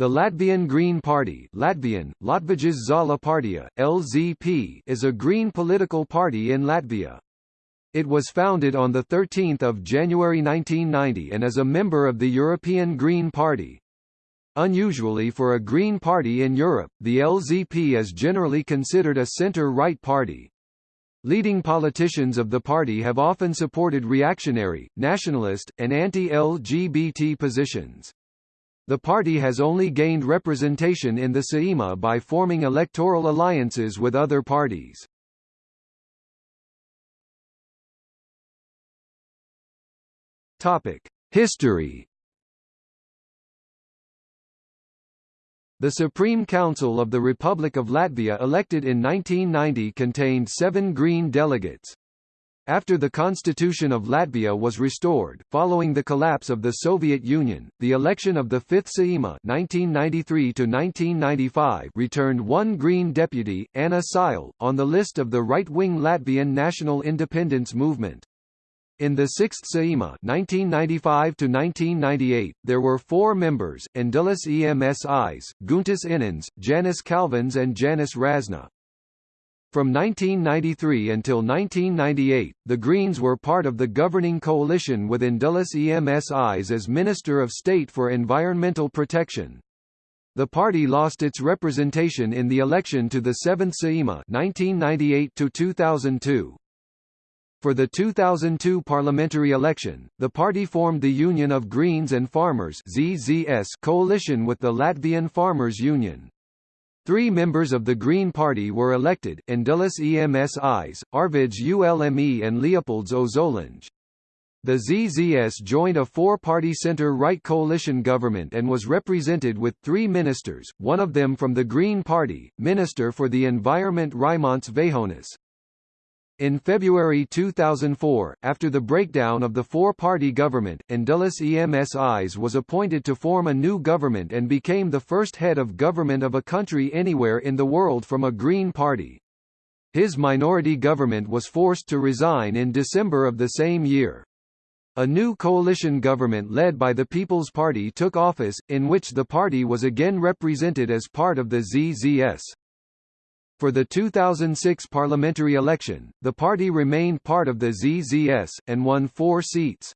The Latvian Green Party Latvian, Latvijas Zaļā partija, LZP, is a green political party in Latvia. It was founded on 13 January 1990 and is a member of the European Green Party. Unusually for a Green Party in Europe, the LZP is generally considered a centre-right party. Leading politicians of the party have often supported reactionary, nationalist, and anti-LGBT positions. The party has only gained representation in the Saeima by forming electoral alliances with other parties. History The Supreme Council of the Republic of Latvia elected in 1990 contained seven Green delegates. After the Constitution of Latvia was restored, following the collapse of the Soviet Union, the election of the Fifth Saeima (1993–1995) returned one Green deputy, Anna Seile, on the list of the right-wing Latvian national independence movement. In the Sixth Saeima (1995–1998), there were four members: Indulis Emsis, Guntis Inins, Janis Kalvins, and Janis Razna. From 1993 until 1998, the Greens were part of the governing coalition with Indulis Emsis as Minister of State for Environmental Protection. The party lost its representation in the election to the 7th Saeima 1998 2002. For the 2002 parliamentary election, the party formed the Union of Greens and Farmers ZZS coalition with the Latvian Farmers Union. Three members of the Green Party were elected, Indulis Emsis, Arvids Ulme and Leopolds Ozolinš. The ZZS joined a four-party center-right coalition government and was represented with three ministers, one of them from the Green Party, Minister for the Environment Raimonds Vējonis. In February 2004, after the breakdown of the four-party government, Indulis Emsis was appointed to form a new government and became the first head of government of a country anywhere in the world from a Green Party. His minority government was forced to resign in December of the same year. A new coalition government led by the People's Party took office, in which the party was again represented as part of the ZZS. For the 2006 parliamentary election, the party remained part of the ZZS, and won four seats.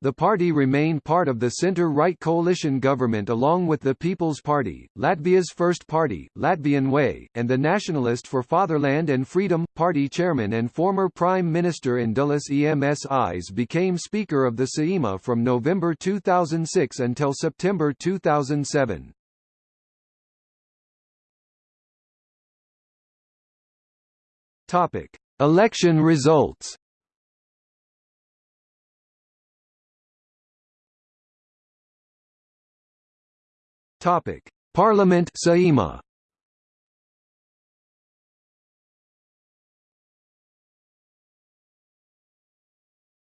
The party remained part of the centre-right coalition government along with the People's Party, Latvia's First Party, Latvian Way, and the Nationalist for Fatherland and Freedom. Party chairman and former Prime Minister Indulis Emsis became Speaker of the Saeima from November 2006 until September 2007. Topic: Election results. Topic: Parliament Saeima.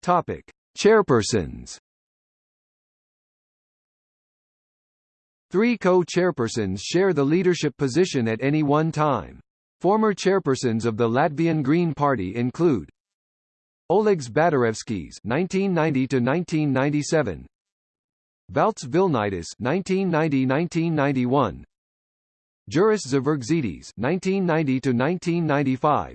Topic: Chairpersons. Three co-chairpersons share the leadership position at any one time. Former chairpersons of the Latvian Green Party include Olegs Badarevskis (1990–1997), Valts Vilnaitis (1990–1991), Juris Zvergzidis (1990–1995),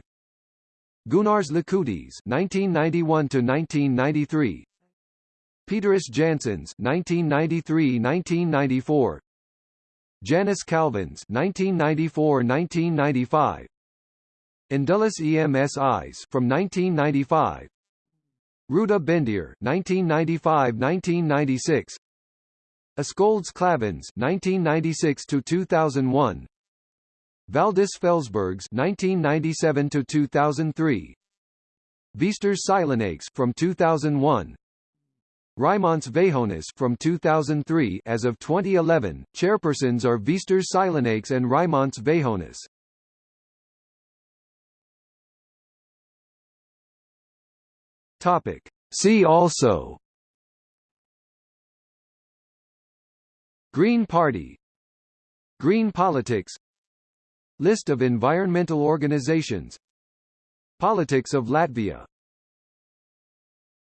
Gunārs Likutis (1991–1993), Pēteris Jansons (1993–1994), Janis Kalvins 1994-1995 Indulis Emsis from 1995 Ruda Bendir 1995-1996 Askoldz Klavins 1996 to 2001 Valdis Felsbergs 1997 to 2003 Vīsturs Saimnieks from 2001 Raimonds Vējonis from 2003 as of 2011, chairpersons are Vīsturs Saimnieks and Raimonds Vējonis. Topic. See also. Green Party. Green politics. List of environmental organizations. Politics of Latvia